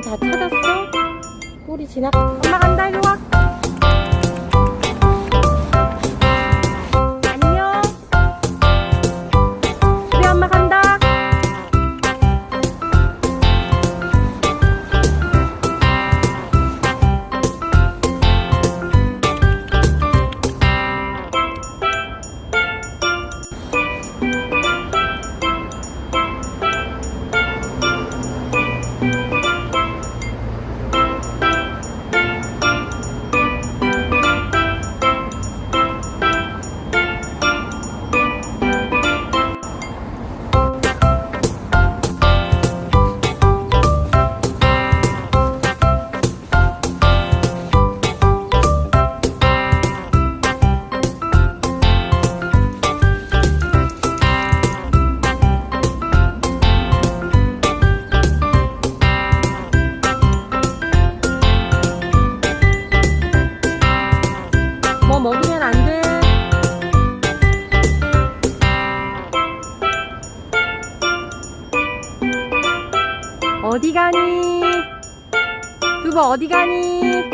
다 찾았어? 꼬리 지나 엄마 간다 이리 와 어디 가니? 두부 어디 가니?